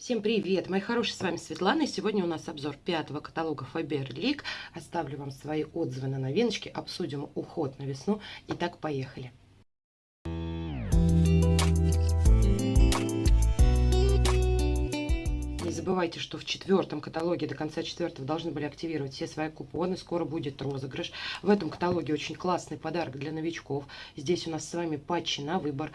Всем привет, мои хорошие, с вами Светлана, и сегодня у нас обзор пятого каталога Faberlic. Оставлю вам свои отзывы на новиночки, обсудим уход на весну. Итак, поехали. Забывайте, что в четвертом каталоге до конца четвертого должны были активировать все свои купоны. Скоро будет розыгрыш. В этом каталоге очень классный подарок для новичков. Здесь у нас с вами патчи на выбор.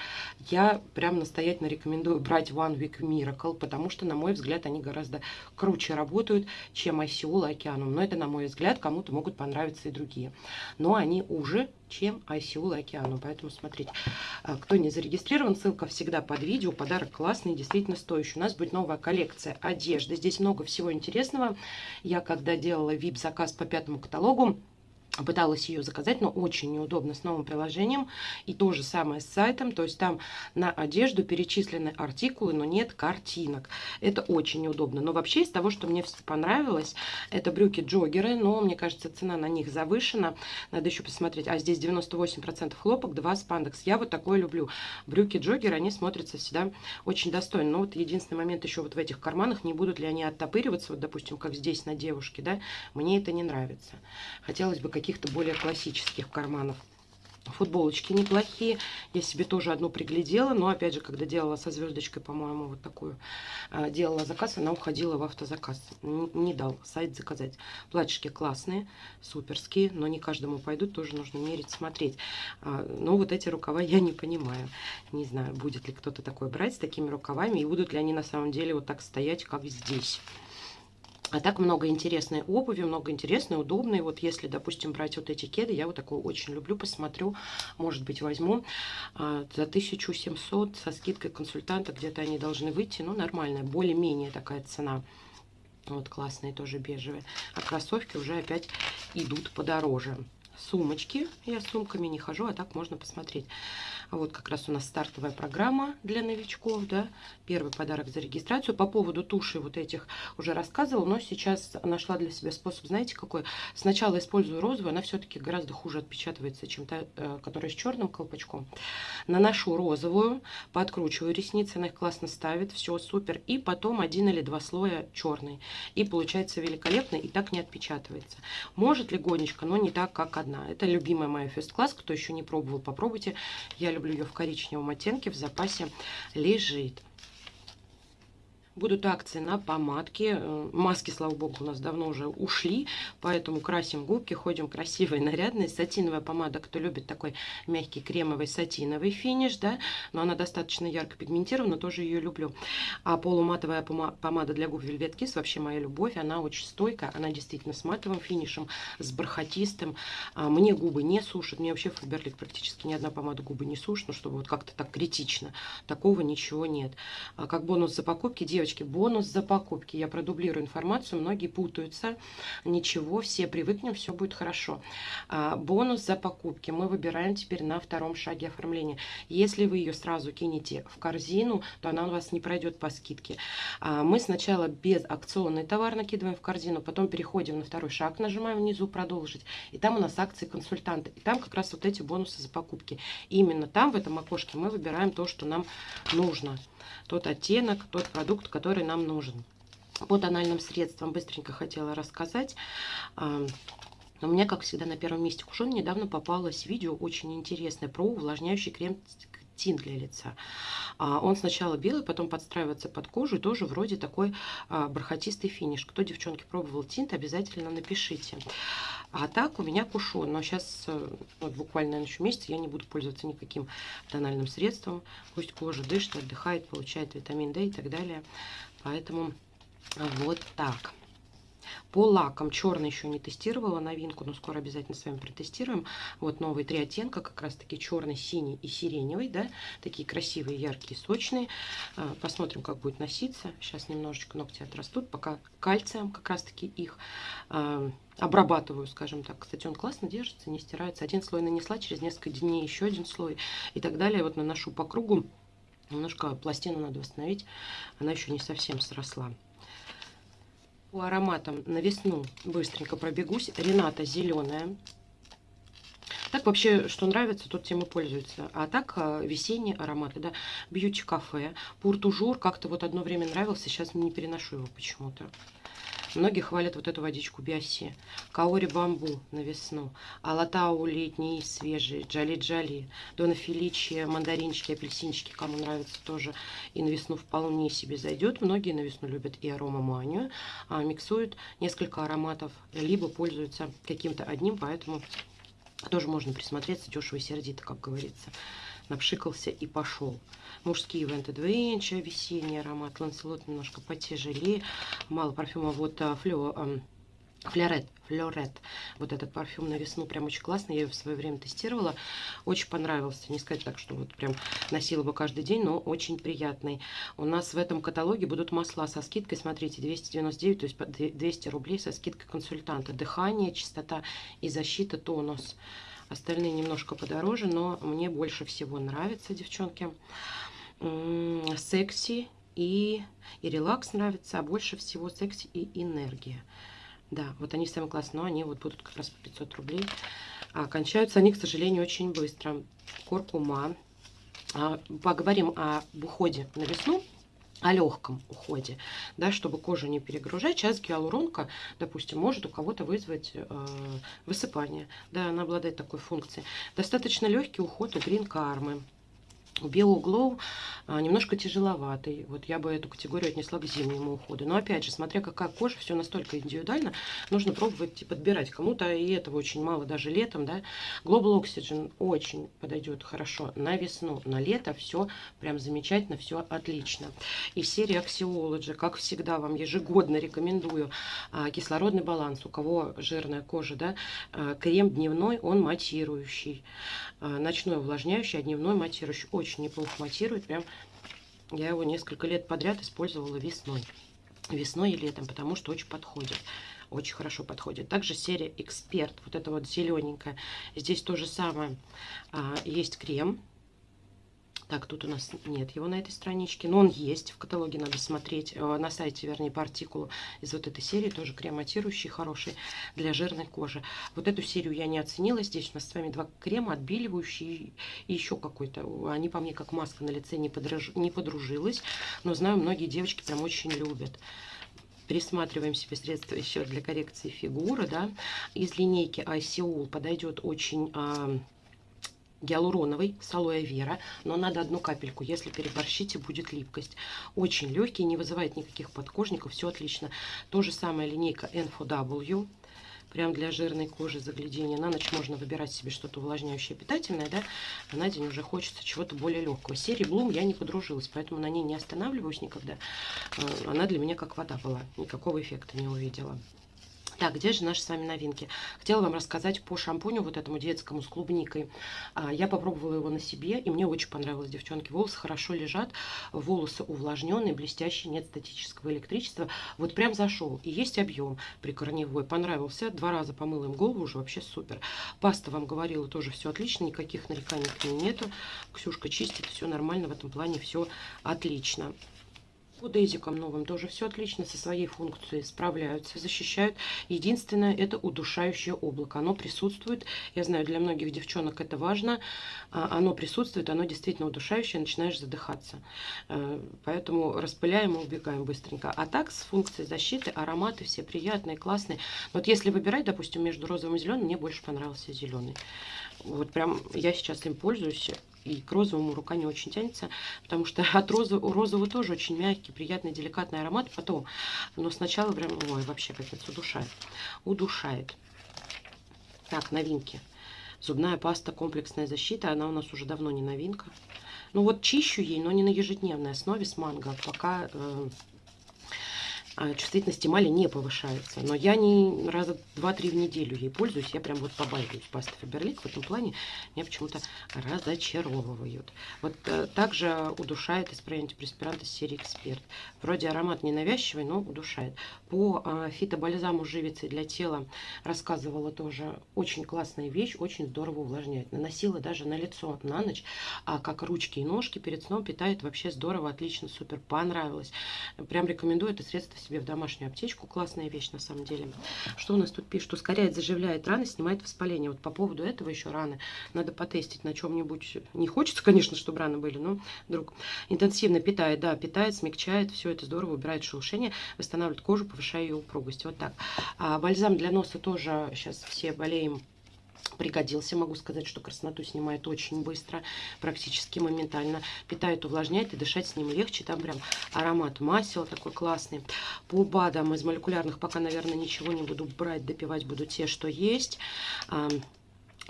Я прям настоятельно рекомендую брать One Week Miracle, потому что, на мой взгляд, они гораздо круче работают, чем ICO Океаном. Но это, на мой взгляд, кому-то могут понравиться и другие. Но они уже чем ICU океану. Поэтому смотрите, а, кто не зарегистрирован, ссылка всегда под видео. Подарок классный, действительно стоящий. У нас будет новая коллекция одежды. Здесь много всего интересного. Я когда делала VIP-заказ по пятому каталогу, пыталась ее заказать, но очень неудобно с новым приложением. И то же самое с сайтом, то есть там на одежду перечислены артикулы, но нет картинок. Это очень неудобно. Но вообще из того, что мне понравилось, это брюки-джогеры, но мне кажется, цена на них завышена. Надо еще посмотреть. А здесь 98% хлопок, 2 спандекс. Я вот такое люблю. Брюки-джогеры, они смотрятся всегда очень достойно. Но вот единственный момент еще вот в этих карманах, не будут ли они оттопыриваться, вот допустим, как здесь на девушке, да, мне это не нравится. Хотелось бы какие каких-то более классических карманов. Футболочки неплохие. Я себе тоже одну приглядела, но опять же, когда делала со звездочкой, по-моему, вот такую, а, делала заказ, она уходила в автозаказ. Не, дал сайт заказать. Платьишки классные, суперские, но не каждому пойдут, тоже нужно мерить, смотреть. А, но вот эти рукава я не понимаю. Не знаю, будет ли кто-то такой брать с такими рукавами, и будут ли они на самом деле вот так стоять, как здесь. А так много интересной обуви, много интересной, удобной. Вот если, допустим, брать вот эти кеды, я вот такую очень люблю, посмотрю, может быть, возьму а, за 1700 со скидкой консультанта, где-то они должны выйти, ну, нормальная, более-менее такая цена. Вот классные тоже бежевые. А кроссовки уже опять идут подороже сумочки. Я с сумками не хожу, а так можно посмотреть. Вот как раз у нас стартовая программа для новичков, да, первый подарок за регистрацию. По поводу туши вот этих уже рассказывала, но сейчас нашла для себя способ, знаете, какой? Сначала использую розовую, она все-таки гораздо хуже отпечатывается, чем та, э, которая с черным колпачком. Наношу розовую, подкручиваю ресницы, она их классно ставит, все супер. И потом один или два слоя черный. И получается великолепно, и так не отпечатывается. Может легонечко, но не так, как одна. Это любимая моя First Class, кто еще не пробовал, попробуйте. Я люблю ее в коричневом оттенке, в запасе лежит. Будут акции на помадки. Э, маски, слава богу, у нас давно уже ушли, поэтому красим губки, ходим красивые, нарядные. Сатиновая помада, кто любит такой мягкий кремовый сатиновый финиш, да, но она достаточно ярко пигментирована, тоже ее люблю. А полуматовая помада для губ Velvet Kiss вообще моя любовь, она очень стойкая, она действительно с матовым финишем, с бархатистым. А мне губы не сушат, мне вообще Faberlic практически ни одна помада губы не сушит, ну чтобы вот как-то так критично. Такого ничего нет. А как бонус за покупки, девочки, девочки, бонус за покупки. Я продублирую информацию, многие путаются. Ничего, все привыкнем, все будет хорошо. А, бонус за покупки мы выбираем теперь на втором шаге оформления. Если вы ее сразу кинете в корзину, то она у вас не пройдет по скидке. А, мы сначала без акционный товар накидываем в корзину, потом переходим на второй шаг, нажимаем внизу «Продолжить». И там у нас акции консультанта. И там как раз вот эти бонусы за покупки. И именно там, в этом окошке, мы выбираем то, что нам нужно тот оттенок, тот продукт, который нам нужен. По тональным средствам быстренько хотела рассказать. А, у меня, как всегда, на первом месте кушон. Недавно попалось видео очень интересное про увлажняющий крем тинт для лица. А, он сначала белый, потом подстраивается под кожу, тоже вроде такой а, бархатистый финиш. Кто, девчонки, пробовал тинт, обязательно напишите. А так у меня кушон. Но сейчас, э, вот буквально еще месяц, я не буду пользоваться никаким тональным средством. Пусть кожа дышит, отдыхает, получает витамин D и так далее. Поэтому вот так. По лакам черный еще не тестировала новинку, но скоро обязательно с вами протестируем. Вот новые три оттенка, как раз таки черный, синий и сиреневый, да, такие красивые, яркие, сочные. А, посмотрим, как будет носиться. Сейчас немножечко ногти отрастут, пока кальцием как раз таки их а, обрабатываю, скажем так. Кстати, он классно держится, не стирается. Один слой нанесла, через несколько дней еще один слой и так далее. Вот наношу по кругу. Немножко пластину надо восстановить, она еще не совсем сросла. По ароматам на весну быстренько пробегусь. Рената зеленая. Так вообще, что нравится, тот тем и пользуется. А так, э, весенние ароматы, да, бьюти-кафе, пуртужур, как-то вот одно время нравился, сейчас не переношу его почему-то. Многие хвалят вот эту водичку Биоси. Каори бамбу на весну. Алатау летний, свежий. Джали-джали. Дона Феличи, мандаринчики, апельсинчики. Кому нравится тоже. И на весну вполне себе зайдет. Многие на весну любят и арома манию. А миксуют несколько ароматов. Либо пользуются каким-то одним. Поэтому тоже можно присмотреться. Дешево и сердито, как говорится напшикался и пошел. Мужские ивенты Двенча, весенний аромат, Ланселот немножко потяжелее, мало парфюма, вот а, флё, а, Флорет, Флорет. Вот этот парфюм на весну прям очень классный. Я его в свое время тестировала. Очень понравился. Не сказать так, что вот прям носила бы каждый день, но очень приятный. У нас в этом каталоге будут масла со скидкой. Смотрите, 299, то есть 200 рублей со скидкой консультанта. Дыхание, чистота и защита, тонус. Остальные немножко подороже, но мне больше всего нравятся, девчонки. Секси и, и релакс нравится, а больше всего секси и энергия. Да, вот они самые классные, но они вот будут как раз по 500 рублей. А кончаются они, к сожалению, очень быстро. Коркума. А, поговорим об уходе на весну о легком уходе, да, чтобы кожу не перегружать. Сейчас гиалуронка, допустим, может у кого-то вызвать э, высыпание. Да, она обладает такой функцией. Достаточно легкий уход у Green Karma. Биоглоу а, немножко тяжеловатый. Вот я бы эту категорию отнесла к зимнему уходу. Но опять же, смотря какая кожа, все настолько индивидуально, нужно пробовать и подбирать. Кому-то и этого очень мало, даже летом, да. Global Oxygen очень подойдет хорошо на весну, на лето все прям замечательно, все отлично. И серия Axiology, как всегда, вам ежегодно рекомендую а, кислородный баланс. У кого жирная кожа, да, а, крем дневной, он матирующий. Ночной увлажняющий, а дневной матирующий неплохо матирует. Прям я его несколько лет подряд использовала весной. Весной и летом, потому что очень подходит. Очень хорошо подходит. Также серия Эксперт, вот это вот зелененькая. Здесь то же самое. А, есть крем так, тут у нас нет его на этой страничке, но он есть. В каталоге надо смотреть, э, на сайте, вернее, по артикулу из вот этой серии. Тоже крематирующий, хороший для жирной кожи. Вот эту серию я не оценила. Здесь у нас с вами два крема, отбеливающие и еще какой-то. Они по мне как маска на лице не, подрож... не подружилась. Но знаю, многие девочки прям очень любят присматриваем себе средства еще для коррекции фигуры, да, из линейки ICOL подойдет очень а, гиалуроновый с алоэ вера, но надо одну капельку, если переборщите, будет липкость. Очень легкий, не вызывает никаких подкожников, все отлично. То же самое линейка N4W, прям для жирной кожи заглядения. На ночь можно выбирать себе что-то увлажняющее, питательное, да, а на день уже хочется чего-то более легкого. Серии Bloom я не подружилась, поэтому на ней не останавливаюсь никогда. Э, она для меня как вода была, никакого эффекта не увидела. Так, где же наши с вами новинки? Хотела вам рассказать по шампуню вот этому детскому с клубникой. А, я попробовала его на себе, и мне очень понравилось, девчонки. Волосы хорошо лежат, волосы увлажненные, блестящие, нет статического электричества. Вот прям зашел. И есть объем прикорневой. Понравился. Два раза помыла им голову, уже вообще супер. Паста, вам говорила, тоже все отлично, никаких нареканий к ней нету. Ксюшка чистит, все нормально в этом плане, все отлично. По дезикам новым тоже все отлично со своей функцией справляются, защищают. Единственное, это удушающее облако. Оно присутствует. Я знаю, для многих девчонок это важно. А, оно присутствует, оно действительно удушающее, начинаешь задыхаться. Э, поэтому распыляем и убегаем быстренько. А так, с функцией защиты, ароматы все приятные, классные. Вот если выбирать, допустим, между розовым и зеленым, мне больше понравился зеленый. Вот прям я сейчас им пользуюсь и к розовому рука не очень тянется, потому что от розы, у розового тоже очень мягкий, приятный, деликатный аромат потом. Но сначала прям, ой, вообще капец, удушает. Удушает. Так, новинки. Зубная паста комплексная защита, она у нас уже давно не новинка. Ну вот чищу ей, но не на ежедневной основе с манго, пока э, а, чувствительность эмали не повышается. Но я не раза два-три в неделю ей пользуюсь. Я прям вот побаиваюсь пасты Фаберлик. В этом плане меня почему-то разочаровывают. Вот а, также удушает исправление антипреспиранта серии Эксперт. Вроде аромат ненавязчивый, но удушает. По а, фитобальзаму живицы для тела рассказывала тоже. Очень классная вещь, очень здорово увлажняет. Наносила даже на лицо на ночь, а как ручки и ножки перед сном питает вообще здорово, отлично, супер, понравилось. Прям рекомендую это средство себе в домашнюю аптечку. Классная вещь на самом деле. Что у нас тут пишет? Ускоряет, заживляет раны, снимает воспаление. Вот по поводу этого еще раны надо потестить на чем-нибудь. Не хочется, конечно, чтобы раны были, но вдруг. Интенсивно питает, да, питает, смягчает. Все это здорово, убирает шелушение, восстанавливает кожу, повышая ее упругость. Вот так. А бальзам для носа тоже сейчас все болеем пригодился. Могу сказать, что красноту снимает очень быстро, практически моментально. Питает, увлажняет и дышать с ним легче. Там прям аромат масел такой классный. По БАДам из молекулярных пока, наверное, ничего не буду брать. Допивать буду те, что есть.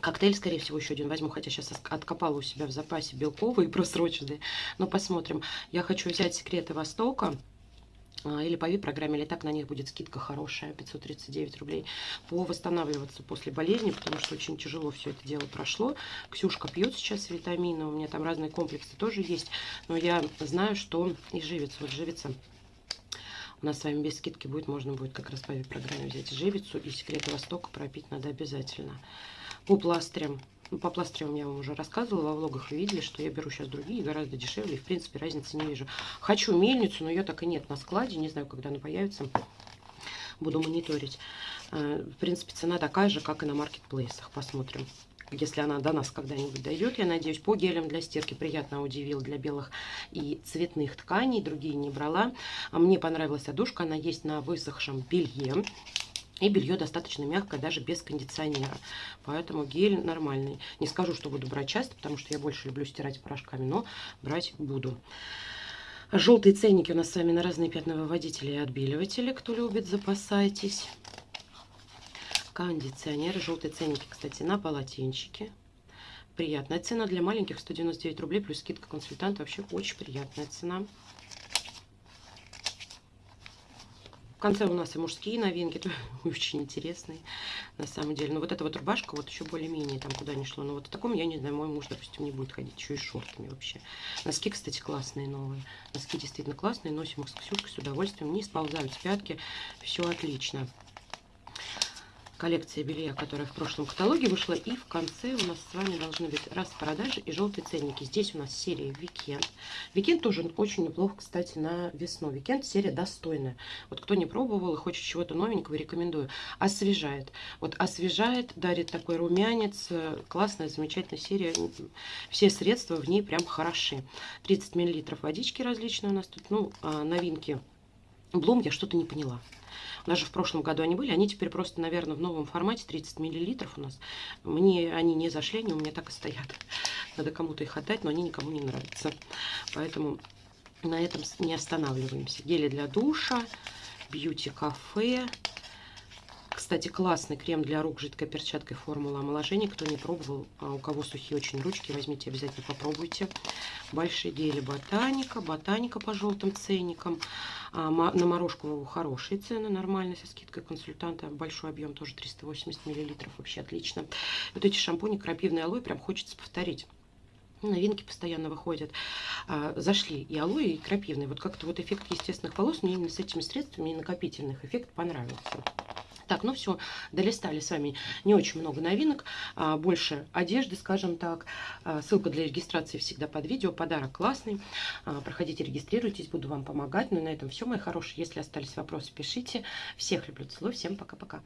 Коктейль, скорее всего, еще один возьму, хотя сейчас откопала у себя в запасе белковые просроченные. Но посмотрим. Я хочу взять секреты Востока. А, или по VIP-программе, или так на них будет скидка хорошая, 539 рублей, по восстанавливаться после болезни, потому что очень тяжело все это дело прошло. Ксюшка пьет сейчас витамины, у меня там разные комплексы тоже есть, но я знаю, что и живец, вот живица у нас с вами без скидки будет, можно будет как раз по программе взять живицу и секреты Востока пропить надо обязательно. По пластырям по пластырям я вам уже рассказывала, во влогах вы видели, что я беру сейчас другие, гораздо дешевле. И, в принципе, разницы не вижу. Хочу мельницу, но ее так и нет на складе. Не знаю, когда она появится. Буду мониторить. Э, в принципе, цена такая же, как и на маркетплейсах. Посмотрим если она до нас когда-нибудь дойдет, я надеюсь, по гелям для стирки приятно удивил для белых и цветных тканей, другие не брала. А мне понравилась одушка, она есть на высохшем белье. И белье достаточно мягкое, даже без кондиционера. Поэтому гель нормальный. Не скажу, что буду брать часто, потому что я больше люблю стирать порошками, но брать буду. Желтые ценники у нас с вами на разные пятновыводители и отбеливатели. Кто любит, запасайтесь. Кондиционеры. Желтые ценники, кстати, на полотенчики. Приятная цена для маленьких 199 рублей плюс скидка консультанта. Вообще очень приятная цена. Конце у нас и мужские новинки, очень интересные, на самом деле. Но вот эта вот рубашка, вот еще более-менее там куда не шло. Но вот в таком, я не знаю, мой муж, допустим, не будет ходить, еще и шортами вообще. Носки, кстати, классные новые. Носки действительно классные, носим их с Ксюшкой с удовольствием, не сползают с пятки, все отлично коллекция белья, которая в прошлом каталоге вышла. И в конце у нас с вами должны быть распродажи и желтые ценники. Здесь у нас серия Викенд. Викенд тоже очень неплохо, кстати, на весну. Викенд серия достойная. Вот кто не пробовал и хочет чего-то новенького, рекомендую. Освежает. Вот освежает, дарит такой румянец. Классная, замечательная серия. Все средства в ней прям хороши. 30 мл водички различные у нас тут. Ну, а новинки. Bloom я что-то не поняла. Даже в прошлом году они были. Они теперь просто, наверное, в новом формате 30 миллилитров у нас. Мне они не зашли, они у меня так и стоят. Надо кому-то их отдать, но они никому не нравятся. Поэтому на этом не останавливаемся. Гели для душа, бьюти-кафе. Кстати, классный крем для рук жидкой перчаткой формула омоложения. Кто не пробовал, а у кого сухие очень ручки, возьмите обязательно, попробуйте. Большие гели ботаника, ботаника по желтым ценникам. А, на морожку хорошие цены, нормально, со скидкой консультанта. Большой объем тоже 380 миллилитров, вообще отлично. Вот эти шампуни крапивный алоэ прям хочется повторить новинки постоянно выходят. А, зашли и алоэ, и крапивный. Вот как-то вот эффект естественных волос мне именно с этими средствами и накопительных эффект понравился. Так, ну все, долистали с вами не очень много новинок, а, больше одежды, скажем так. А, ссылка для регистрации всегда под видео, подарок классный. А, проходите, регистрируйтесь, буду вам помогать. Ну и на этом все, мои хорошие. Если остались вопросы, пишите. Всех люблю, целую, всем пока-пока.